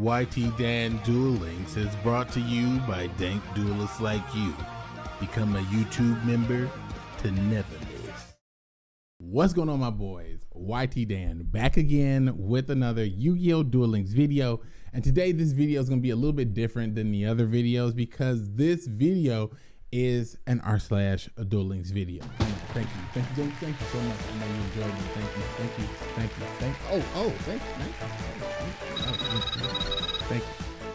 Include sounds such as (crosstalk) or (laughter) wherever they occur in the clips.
YT Dan Duel Links is brought to you by dank duelists like you. Become a YouTube member to never miss. What's going on, my boys? YT Dan back again with another Yu-Gi-Oh! Duel Links video. And today, this video is going to be a little bit different than the other videos because this video is an r slash Duel Links video. Thank you, thank you, thank you, so much. I know you enjoyed it. Thank you, thank you, thank you, thank you. Oh, oh, thank you, thank you,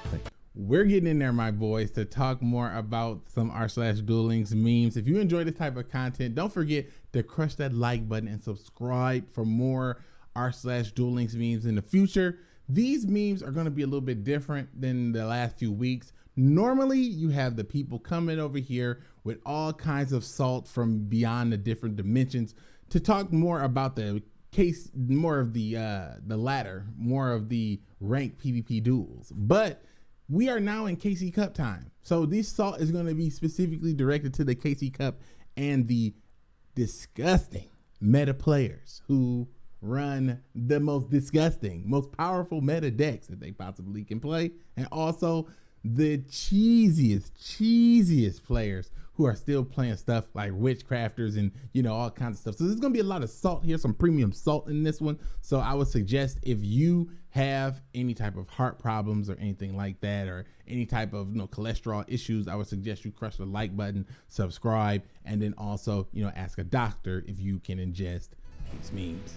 thank. We're getting in there, my boys, to talk more about some r slash Duel Links memes. If you enjoy this type of content, don't forget to crush that like button and subscribe for more r slash Duel Links memes in the future. These memes are going to be a little bit different than the last few weeks. Normally, you have the people coming over here with all kinds of salt from beyond the different dimensions to talk more about the case, more of the uh, the latter, more of the ranked PvP duels. But we are now in KC Cup time, so this salt is going to be specifically directed to the KC Cup and the disgusting meta players who run the most disgusting, most powerful meta decks that they possibly can play, and also the cheesiest, cheesiest players who are still playing stuff like witchcrafters and you know all kinds of stuff. So there's gonna be a lot of salt here, some premium salt in this one. So I would suggest if you have any type of heart problems or anything like that, or any type of you know cholesterol issues, I would suggest you crush the like button, subscribe, and then also you know ask a doctor if you can ingest these memes.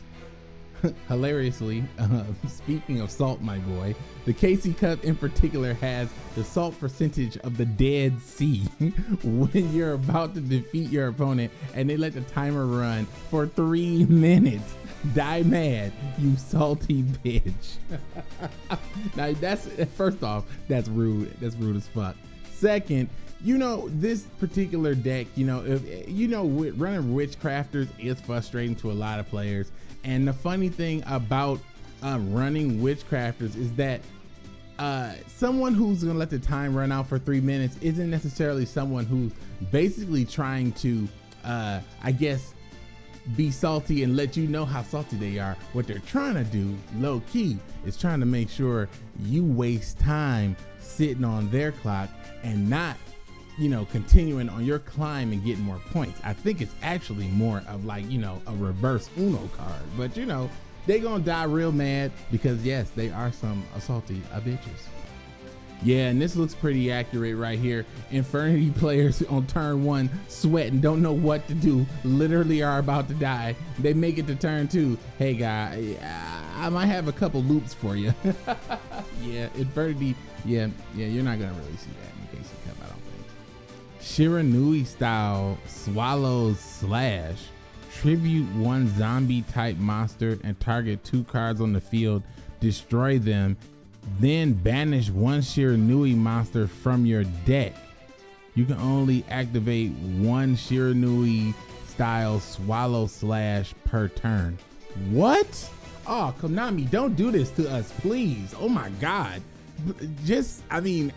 (laughs) hilariously, uh, (laughs) speaking of salt, my boy, the KC Cup in particular has the salt percentage of the Dead Sea (laughs) when you're about to defeat your opponent and they let the timer run for three minutes. Die mad, you salty bitch. now that's first off, that's rude. That's rude as fuck. Second, you know this particular deck you know if you know running witchcrafters is frustrating to a lot of players and the funny thing about uh, running witchcrafters is that uh, someone who's gonna let the time run out for three minutes isn't necessarily someone who's basically trying to, uh, I guess, be salty and let you know how salty they are. What they're trying to do, low key, is trying to make sure you waste time sitting on their clock and not you know, continuing on your climb and getting more points. I think it's actually more of like, you know, a reverse Uno card. But you know, they gonna die real mad because yes, they are some assaulty bitches. Yeah, and this looks pretty accurate right here. Infernity (laughs) players on turn one sweating, don't know what to do, literally are about to die. They make it to turn two. Hey guy, I might have a couple loops for you. (laughs) yeah, Infernity, yeah, yeah, you're not gonna really see that in KC Cup, I don't Shiranui style swallows slash. Tribute one zombie type monster and target two cards on the field. Destroy them. Then banish one Shiranui monster from your deck. You can only activate one Shiranui style swallow slash per turn. What? Oh, Konami, don't do this to us, please. Oh my God. Just, I mean,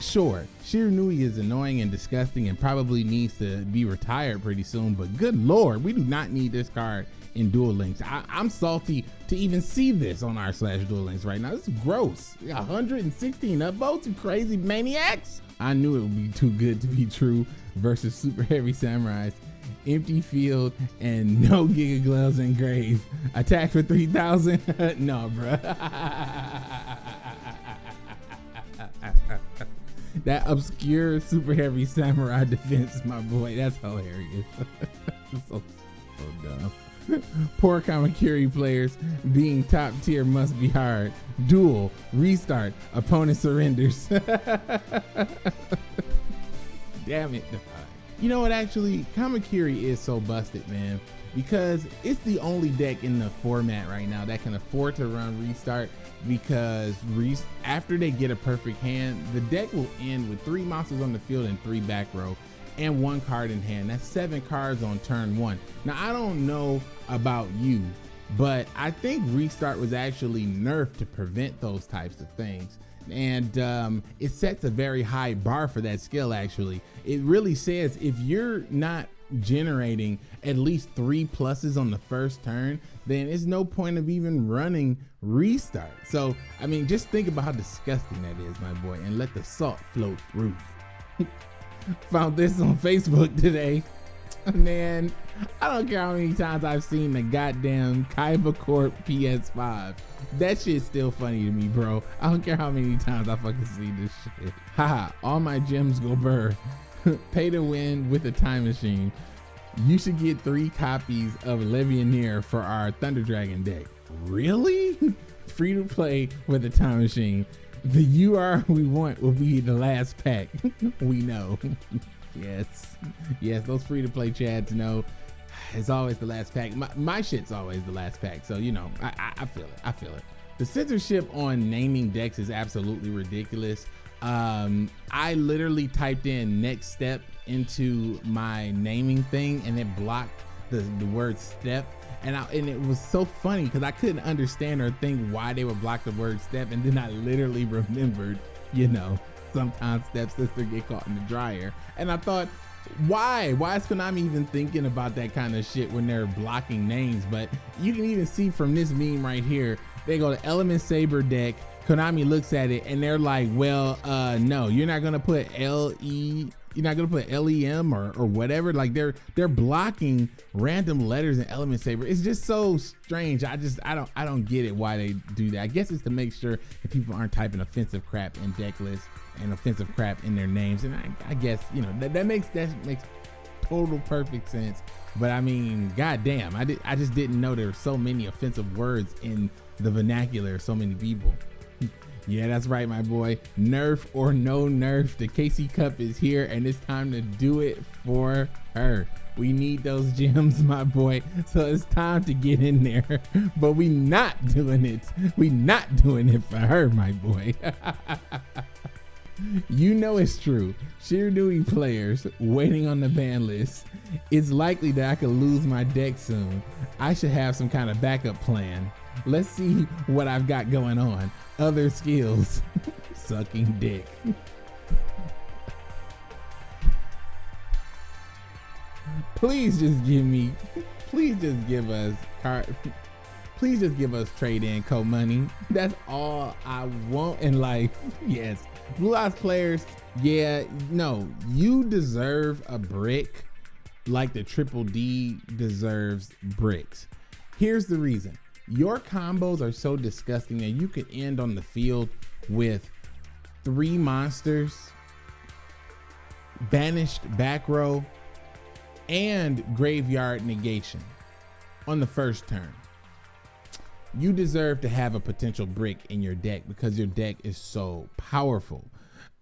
Sure, Shiranui is annoying and disgusting and probably needs to be retired pretty soon, but good lord, we do not need this card in Duel Links. I, am salty to even see this on r slash Duel Links right now. This is gross. 116 upvotes, you crazy maniacs. I knew it would be too good to be true versus Super Heavy Samurais. Empty field and no (laughs) Giga Gloves engraved. Attack for 3,000? (laughs) no, bruh. (laughs) that obscure super heavy samurai defense, my boy. That's hilarious. (laughs) so, so dumb. Poor Kamakiri players being top tier must be hard. Duel, restart, opponent surrenders. (laughs) Damn it. You know what, actually, Kamakiri is so busted, man, because it's the only deck in the format right now that can afford to run restart because after they get a perfect hand, the deck will end with three monsters on the field and three back row and one card in hand. That's seven cards on turn one. Now, I don't know about you, but I think restart was actually nerfed to prevent those types of things. And um, it sets a very high bar for that skill, actually. It really says if you're not generating at least three pluses on the first turn, then it's no point of even running restart. So, I mean, just think about how disgusting that is, my boy, and let the salt flow through. (laughs) Found this on Facebook today. (laughs) Man, I don't care how many times I've seen the goddamn Kaiba Corp PS5. That shit's still funny to me, bro. I don't care how many times I fucking see this shit. (laughs) Haha, all my gems go burr. (laughs) Pay to win with a time machine. You should get three copies of Levianeer for our Thunder Dragon deck. Really? (laughs) Free to play with a time machine. The UR we want will be the last pack. (laughs) we know. yes. Yes, those free to play chads know it's always the last pack. My, my, shit's always the last pack. So, you know, I, I, I feel it. I feel it. The censorship on naming decks is absolutely ridiculous. Um, I literally typed in next step into my naming thing and it blocked the, the word step. And I, and it was so funny because I couldn't understand or think why they would block the word step. And then I literally (laughs) remembered, you know, sometimes stepsister get caught in the dryer. And I thought, why? Why is Konami even thinking about that kind of shit when they're blocking names? But you can even see from this meme right here, they go to Element Saber deck. Konami looks at it and they're like, well, uh, no, you're not gonna put L E you're not gonna put LEM or, or whatever. Like they're they're blocking random letters in Element Saber. It's just so strange. I just I don't I don't get it why they do that. I guess it's to make sure that people aren't typing offensive crap in deck lists and offensive crap in their names. And I, I guess you know that, that makes that makes total perfect sense. But I mean, goddamn, I did I just didn't know there were so many offensive words in the vernacular. So many people. Yeah, that's right, my boy. Nerf or no nerf, the KC Cup is here and it's time to do it for her. We need those (laughs) gems, my boy. So it's time to get in there. (laughs) But we not doing it. We not doing it for her, my boy. (laughs) you know it's true. Shiranui players waiting on the ban list. It's likely that I could lose my deck soon. I should have some kind of backup plan. Let's see what I've got going on. Other skills. (laughs) Sucking dick. please just give me, please just give us card. Please just give us trade in co money. That's all I want in life. (laughs) Yes. Blue Eyes players, yeah, no, you deserve a brick like the Triple D deserves bricks. Here's the reason your combos are so disgusting that you could end on the field with three monsters, banished back row, and graveyard negation on the first turn. You deserve to have a potential brick in your deck because your deck is so powerful.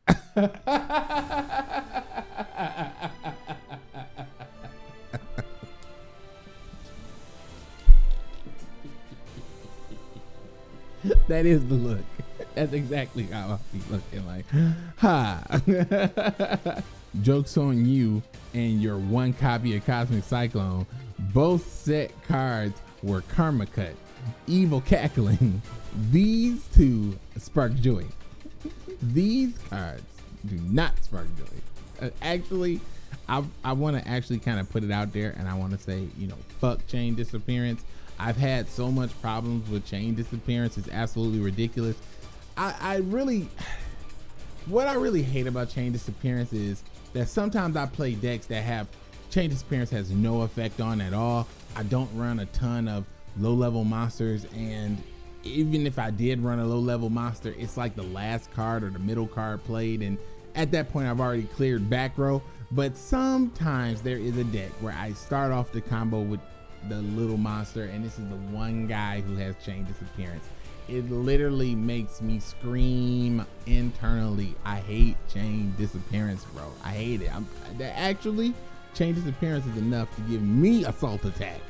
(laughs) that is the look. (laughs) That's exactly how I be looking like. Ha. (laughs) Joke's on you and your one copy of Cosmic Cyclone. Both set cards were Karma Cut, Evil Cackling. (laughs) These two spark joy. These cards do not spark joy. Uh, actually, I, I want to actually kind of put it out there and I want to say, you know, fuck chain disappearance. I've had so much problems with chain disappearance. It's absolutely ridiculous. I, I really, what I really hate about chain disappearance is that sometimes I play decks that have chain disappearance has no effect on at all. I don't run a ton of low level monsters and even if I did run a low level monster, it's like the last card or the middle card played. And at that point, I've already cleared back row. But sometimes there is a deck where I start off the combo with the little monster, and this is the one guy who has chain disappearance. It literally makes me scream internally. I hate chain disappearance, bro. I hate it. I'm actually chain disappearance is enough to give me assault attack.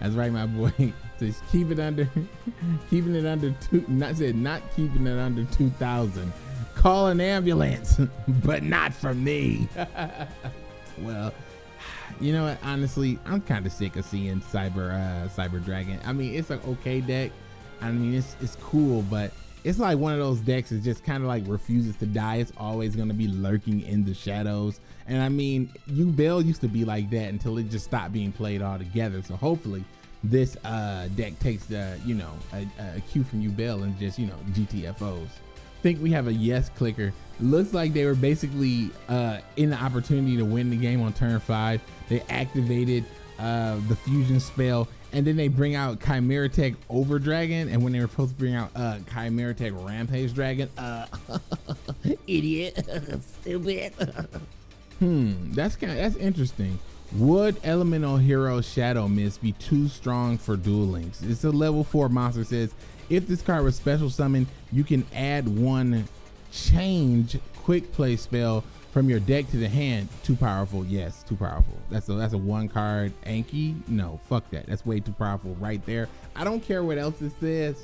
That's right, my boy. (laughs) Just keep it under, (laughs) keeping it under two. Not said not keeping it under two thousand. Call an ambulance, (laughs) but not for me. well, you know what? Honestly, I'm kind of sick of seeing Cyber uh, Cyber Dragon. I mean, it's an okay deck. I mean, it's it's cool, but it's like one of those decks that just kind of like refuses to die. It's always going to be lurking in the shadows. And I mean, Yubel used to be like that until it just stopped being played altogether. So hopefully this uh, deck takes the, you know, a, a cue from Yubel and just, you know, GTFOs. Think we have a yes clicker. Looks like they were basically uh, in the opportunity to win the game on turn five. They activated uh, the fusion spell and then they bring out Chimera Tech Over Dragon, and when they were supposed to bring out uh, Chimera Tech Rampage Dragon, uh, (laughs) idiot, (laughs) stupid. (laughs) hmm, that's kind of that's interesting. Would Elemental Hero Shadow Mist be too strong for Duel Links? It's a level four monster. Says if this card was special summoned, you can add one change quick play spell from your deck to the hand, too powerful. Yes, too powerful. That's a that's a one card Anki. No, fuck that. That's way too powerful right there. I don't care what else it says.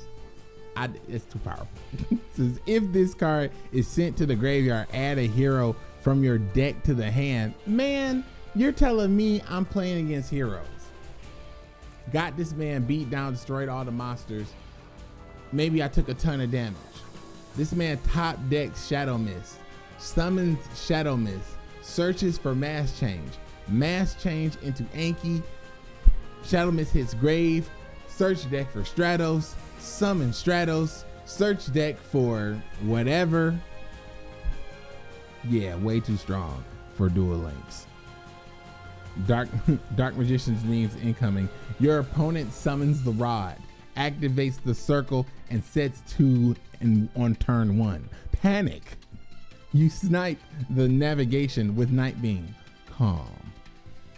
I, it's too powerful. (laughs) it says if this card is sent to the graveyard, add a hero from your deck to the hand. Man, you're telling me I'm playing against heroes. Got this man beat down, destroyed all the monsters. Maybe I took a ton of damage. This man top decks Shadow Mist summons Shadow Mist, searches for mass change, mass change into Anki, Shadow Mist hits grave, search deck for Stratos, summon Stratos, search deck for whatever. Yeah, way too strong for Duel Links. Dark (laughs) Dark Magician's means incoming. Your opponent summons the rod, activates the circle, and sets two and on turn one. Panic. You snipe the navigation with Night Beam. Calm.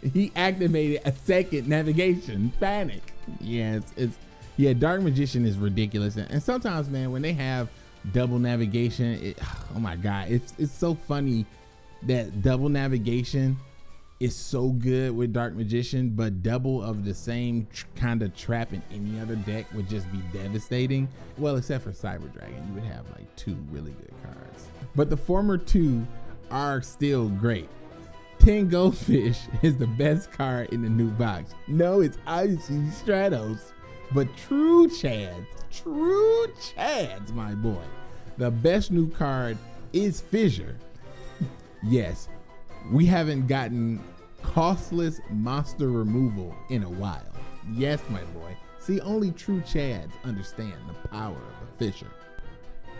He activated a second navigation. Panic. Yeah, it's, it's yeah. Dark Magician is ridiculous, and, and sometimes, man, when they have double navigation, it, (sighs) oh my god, it's it's so funny that double navigation is so good with Dark Magician, but double of the same tr- kind of trap in any other deck would just be devastating. Well, except for Cyber Dragon, you would have like two really good cards. But the former two are still great. Tin Goldfish (laughs) is the best card in the new box. No, it's obviously Stratos, but true Chance, true Chance, my boy. The best new card is Fissure. (laughs) yes, we haven't gotten costless monster removal in a while. Yes, my boy. See, only true Chads understand the power of a Fissure.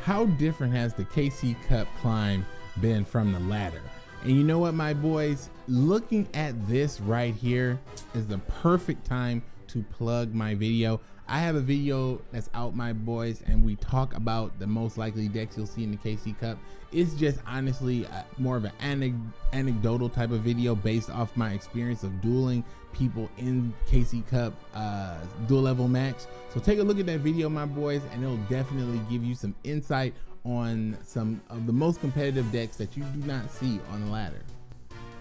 How different has the KC Cup climb been from the ladder? And you know what, my boys? Looking at this right here is the perfect time to plug my video. I have a video that's out, my boys, and we talk about the most likely decks you'll see in the KC Cup. It's just honestly uh, more of an anecdotal type of video based off my experience of dueling people in KC Cup uh, dual level max. So take a look at that video, my boys, and it'll definitely give you some insight on some of the most competitive decks that you do not see on the ladder.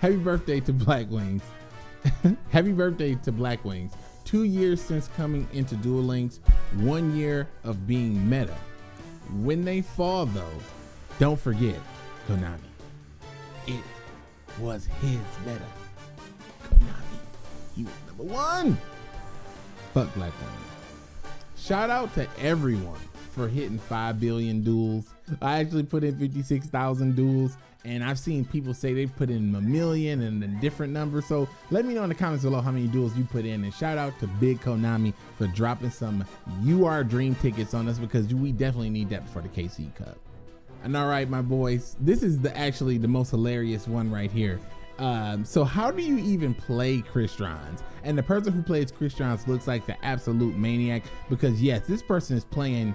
Happy birthday to Black Wings. (laughs) Happy birthday to Black Wings two years since coming into Duel Links, one year of being meta. When they fall though, don't forget Konami. It was his meta. Konami. He was number one. Fuck Black Woman. Shout out to everyone for hitting 5 billion duels. I actually put in 56,000 duels and I've seen people say they've put in a million and a different number. So let me know in the comments below how many duels you put in. And shout out to Big Konami for dropping some UR Dream tickets on us because we definitely need that for the KC Cup. And all right, my boys, this is the actually the most hilarious one right here. Um, so how do you even play Crystron? And the person who plays Crystron looks like the absolute maniac because yes, this person is playing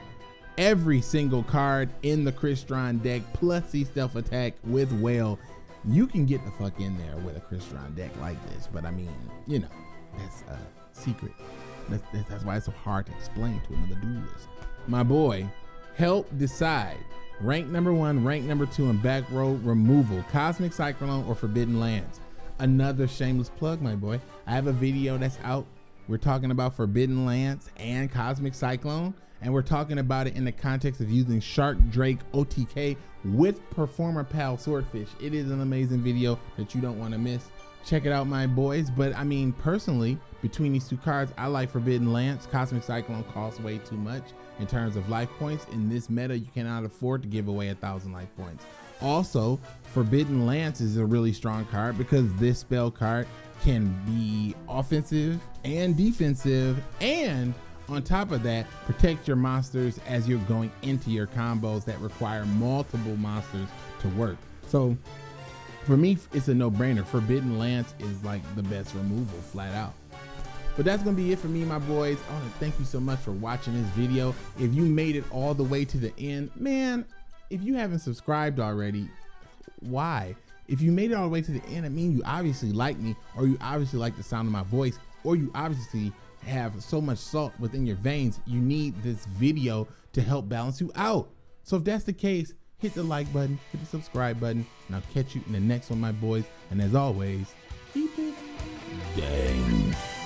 every single card in the Crystron deck, plus the stealth attack with Whale. You can get the fuck in there with a Crystron deck like this, but I mean, you know, that's a secret. That's, that's why it's so hard to explain to another duelist. My boy, help decide. Rank number one, rank number two, and back row removal. Cosmic Cyclone or Forbidden Lance. Another shameless plug, my boy. I have a video that's out. We're talking about Forbidden Lance and Cosmic Cyclone and we're talking about it in the context of using Shark Drake OTK with Performapal Swordfish. It is an amazing video that you don't want to miss. Check it out, my boys. But I mean, personally, between these two cards, I like Forbidden Lance. Cosmic Cyclone costs way too much in terms of life points. In this meta, you cannot afford to give away a thousand life points. Also, Forbidden Lance is a really strong card because this spell card can be offensive and defensive and on top of that, protect your monsters as you're going into your combos that require multiple monsters to work. So for me, it's a no-brainer. Forbidden Lance is like the best removal, flat out. But that's gonna be it for me, my boys. I wanna thank you so much for watching this video. If you made it all the way to the end, man, if you haven't subscribed already, why? If you made it all the way to the end, it means you obviously like me, or you obviously like the sound of my voice, or you obviously have so much salt within your veins, you need this video to help balance you out. So if that's the case, hit the like button, hit the subscribe button, and I'll catch you in the next one, my boys. And as always, keep it dang.